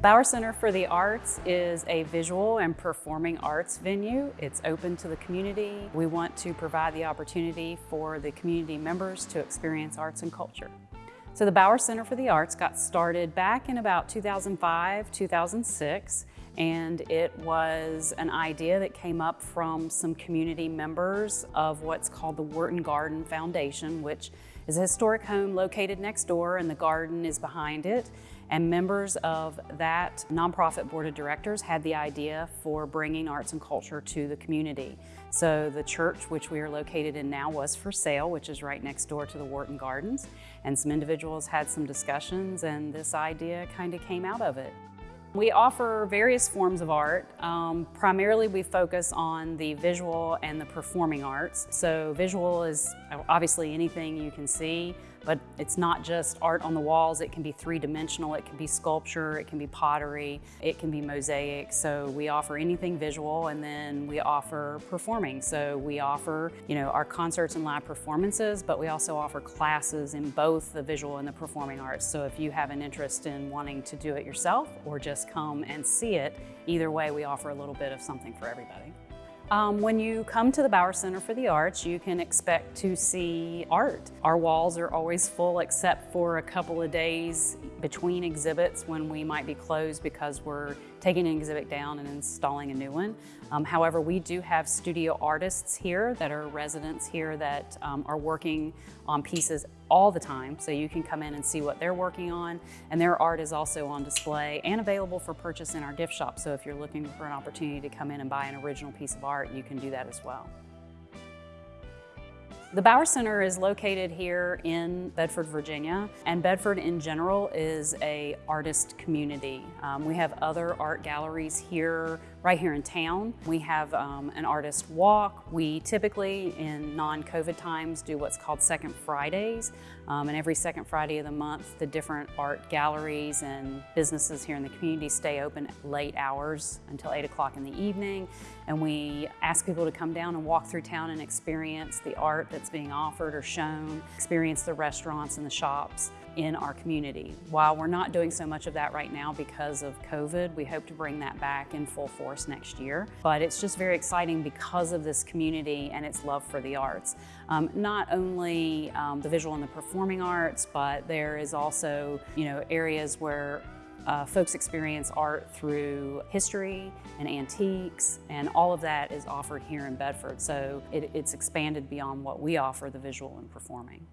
Bower Center for the Arts is a visual and performing arts venue. It's open to the community. We want to provide the opportunity for the community members to experience arts and culture. So the Bower Center for the Arts got started back in about 2005, 2006, and it was an idea that came up from some community members of what's called the Wharton Garden Foundation, which is a historic home located next door and the garden is behind it. And members of that nonprofit board of directors had the idea for bringing arts and culture to the community. So the church, which we are located in now, was for sale, which is right next door to the Wharton Gardens. And some individuals had some discussions and this idea kind of came out of it. We offer various forms of art. Um, primarily we focus on the visual and the performing arts. So visual is obviously anything you can see, but it's not just art on the walls. It can be three-dimensional, it can be sculpture, it can be pottery, it can be mosaic. So we offer anything visual and then we offer performing. So we offer, you know, our concerts and live performances, but we also offer classes in both the visual and the performing arts. So if you have an interest in wanting to do it yourself or just come and see it, either way we offer a little bit of something for everybody. Um, when you come to the Bower Center for the Arts, you can expect to see art. Our walls are always full except for a couple of days between exhibits when we might be closed because we're taking an exhibit down and installing a new one. Um, however, we do have studio artists here that are residents here that um, are working on pieces all the time. So you can come in and see what they're working on. And their art is also on display and available for purchase in our gift shop. So if you're looking for an opportunity to come in and buy an original piece of art, you can do that as well. The Bower Center is located here in Bedford, Virginia, and Bedford in general is a artist community. Um, we have other art galleries here, right here in town. We have um, an artist walk. We typically, in non-COVID times, do what's called Second Fridays, um, and every second Friday of the month, the different art galleries and businesses here in the community stay open late hours until 8 o'clock in the evening, and we ask people to come down and walk through town and experience the art that's being offered or shown, experience the restaurants and the shops in our community. While we're not doing so much of that right now because of COVID, we hope to bring that back in full force next year. But it's just very exciting because of this community and its love for the arts. Um, not only um, the visual and the performing arts, but there is also, you know, areas where uh, folks experience art through history and antiques, and all of that is offered here in Bedford. So it, it's expanded beyond what we offer, the visual and performing.